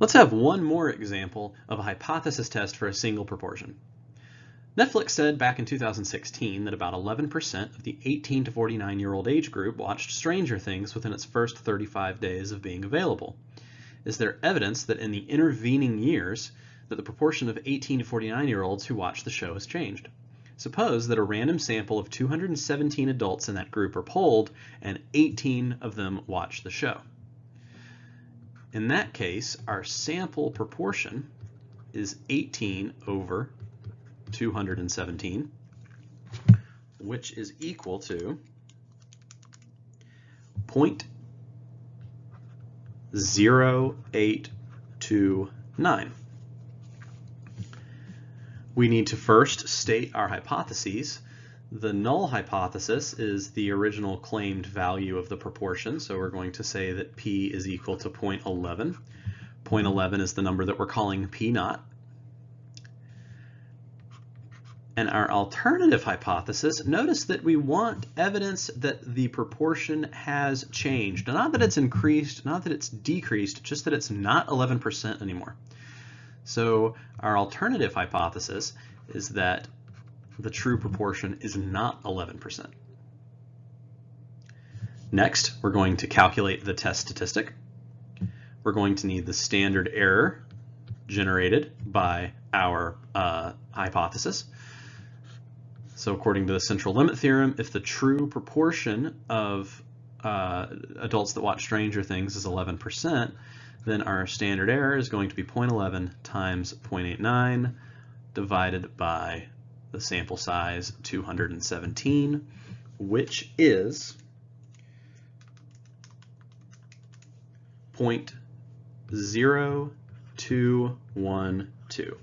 Let's have one more example of a hypothesis test for a single proportion. Netflix said back in 2016 that about 11% of the 18 to 49 year old age group watched Stranger Things within its first 35 days of being available. Is there evidence that in the intervening years that the proportion of 18 to 49 year olds who watched the show has changed? Suppose that a random sample of 217 adults in that group are polled and 18 of them watch the show. In that case, our sample proportion is 18 over 217, which is equal to 0.0829. We need to first state our hypotheses the null hypothesis is the original claimed value of the proportion, so we're going to say that p is equal to 0.11. 0.11 is the number that we're calling p naught. And our alternative hypothesis, notice that we want evidence that the proportion has changed. Not that it's increased, not that it's decreased, just that it's not 11% anymore. So our alternative hypothesis is that the true proportion is not 11%. Next, we're going to calculate the test statistic. We're going to need the standard error generated by our uh, hypothesis. So according to the central limit theorem, if the true proportion of uh, adults that watch Stranger Things is 11%, then our standard error is going to be 0.11 times 0.89 divided by the sample size 217, which is 0.0212.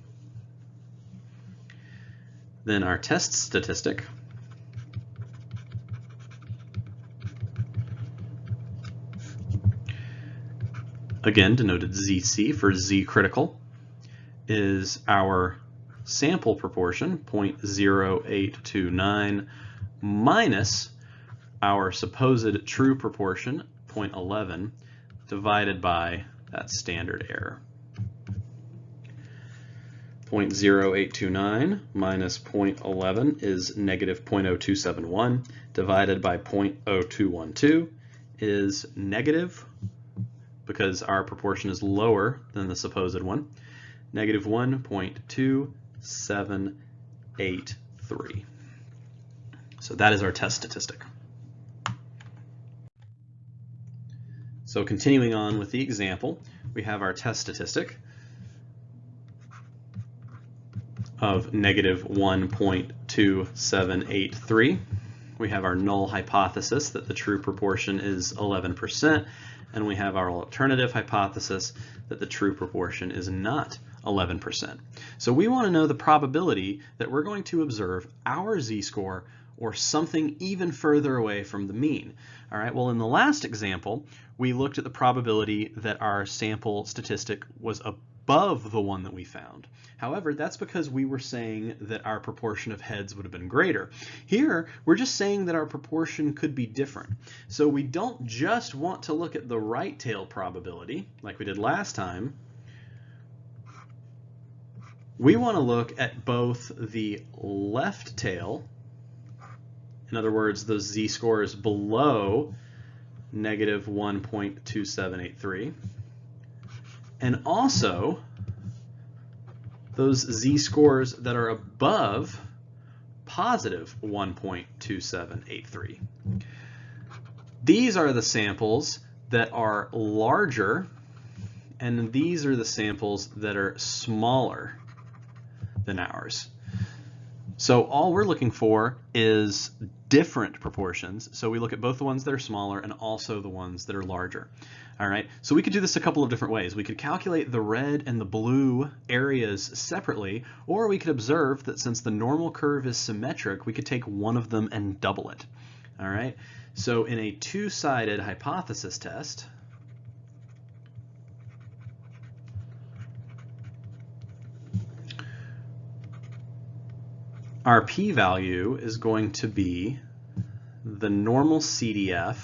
Then our test statistic again denoted ZC for Z critical, is our sample proportion, 0.0829, minus our supposed true proportion, 0.11, divided by that standard error. 0.0829 minus 0.11 is negative 0.0271 divided by 0.0212 is negative because our proportion is lower than the supposed one, negative 1.2 783. So that is our test statistic. So continuing on with the example, we have our test statistic of negative 1.2783. We have our null hypothesis that the true proportion is 11%, and we have our alternative hypothesis that the true proportion is not 11%. So we want to know the probability that we're going to observe our z-score or something even further away from the mean. All right, well in the last example, we looked at the probability that our sample statistic was above the one that we found. However, that's because we were saying that our proportion of heads would have been greater. Here, we're just saying that our proportion could be different. So we don't just want to look at the right tail probability, like we did last time, we want to look at both the left tail, in other words, the z-scores below negative 1.2783, and also those z-scores that are above positive 1.2783. These are the samples that are larger, and these are the samples that are smaller than ours. So all we're looking for is different proportions. So we look at both the ones that are smaller and also the ones that are larger. All right, so we could do this a couple of different ways. We could calculate the red and the blue areas separately, or we could observe that since the normal curve is symmetric, we could take one of them and double it. All right, so in a two-sided hypothesis test, our p-value is going to be the normal CDF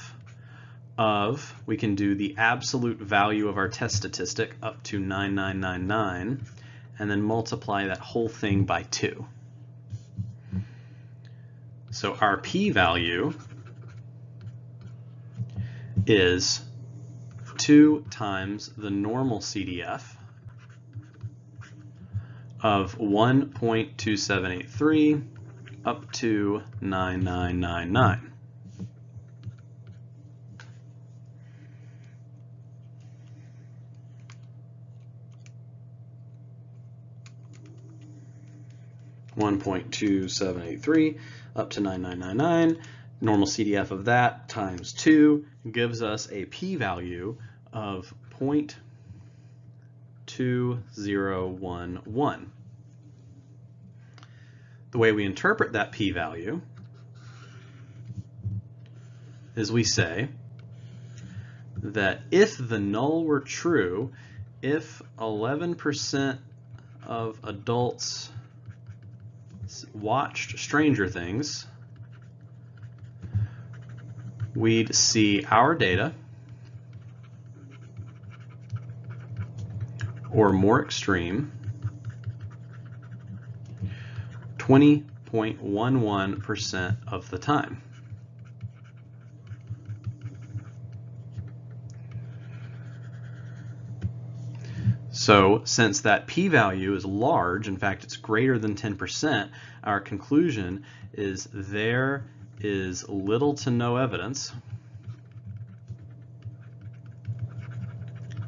of, we can do the absolute value of our test statistic up to 9999 and then multiply that whole thing by 2. So our p-value is 2 times the normal CDF of 1.2783 up to 9999. One point two seven eight three up to nine nine nine nine. Normal CDF of that times two gives us a p-value of 0.2011. The way we interpret that p-value is we say that if the null were true, if 11% of adults watched Stranger Things, we'd see our data or more extreme 20.11% of the time. So since that p-value is large, in fact it's greater than 10%, our conclusion is there is little to no evidence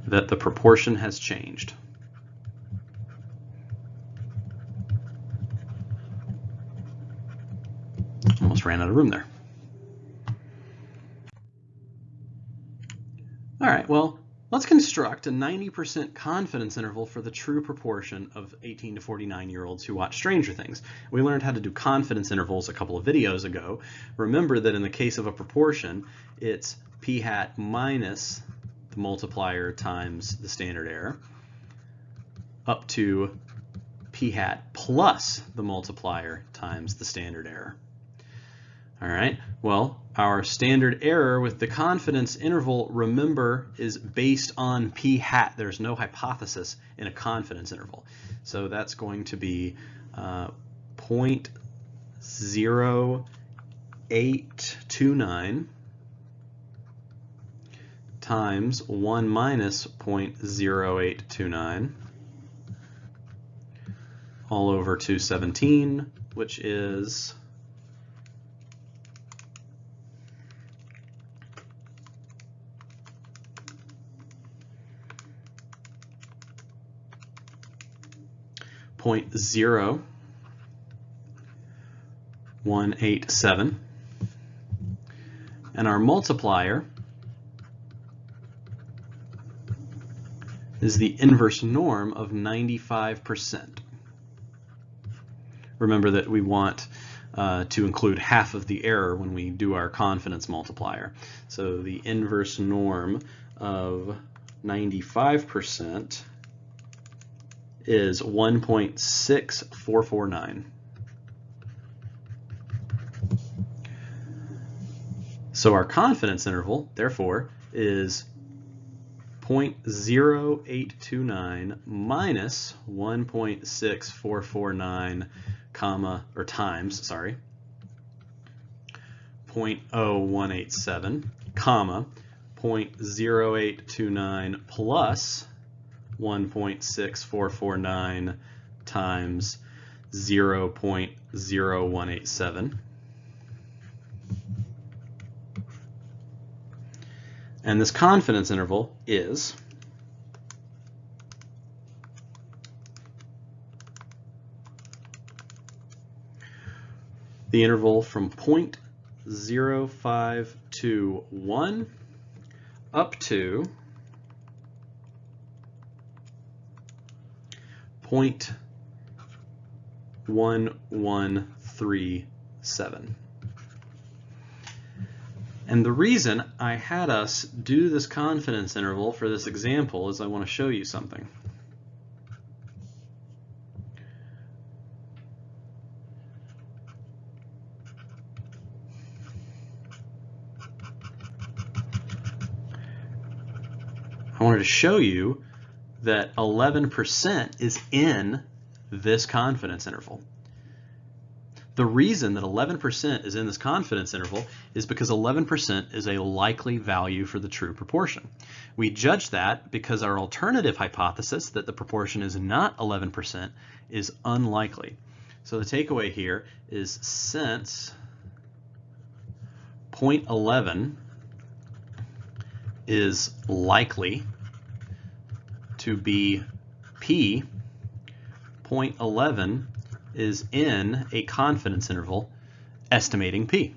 that the proportion has changed. Almost ran out of room there. All right, well, let's construct a 90% confidence interval for the true proportion of 18 to 49 year olds who watch Stranger Things. We learned how to do confidence intervals a couple of videos ago. Remember that in the case of a proportion, it's p hat minus the multiplier times the standard error up to p hat plus the multiplier times the standard error. All right, well, our standard error with the confidence interval, remember, is based on p hat. There's no hypothesis in a confidence interval. So that's going to be uh, 0.0829 times 1 minus 0.0829 all over 217, which is point zero one eight seven, and our multiplier is the inverse norm of 95%. Remember that we want uh, to include half of the error when we do our confidence multiplier. So the inverse norm of 95% is 1.6449. So our confidence interval, therefore, is 0.0829 minus 1.6449 comma or times sorry 0.0187 comma 0.0829 plus 1.6449 times 0.0187 And this confidence interval is the interval from 0.0521 up to 0.1137. And the reason I had us do this confidence interval for this example is I want to show you something. I wanted to show you that 11% is in this confidence interval. The reason that 11% is in this confidence interval is because 11% is a likely value for the true proportion. We judge that because our alternative hypothesis that the proportion is not 11% is unlikely. So the takeaway here is since 0.11 is likely to be P, 0.11 is in a confidence interval estimating P.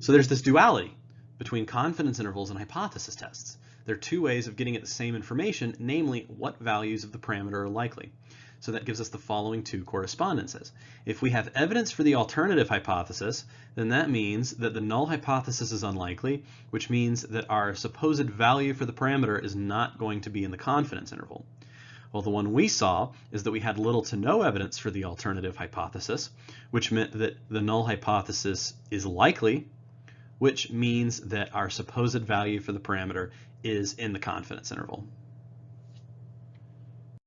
So there's this duality between confidence intervals and hypothesis tests. There are two ways of getting at the same information, namely what values of the parameter are likely. So that gives us the following two correspondences. If we have evidence for the alternative hypothesis, then that means that the null hypothesis is unlikely, which means that our supposed value for the parameter is not going to be in the confidence interval. Well, the one we saw is that we had little to no evidence for the alternative hypothesis, which meant that the null hypothesis is likely, which means that our supposed value for the parameter is in the confidence interval.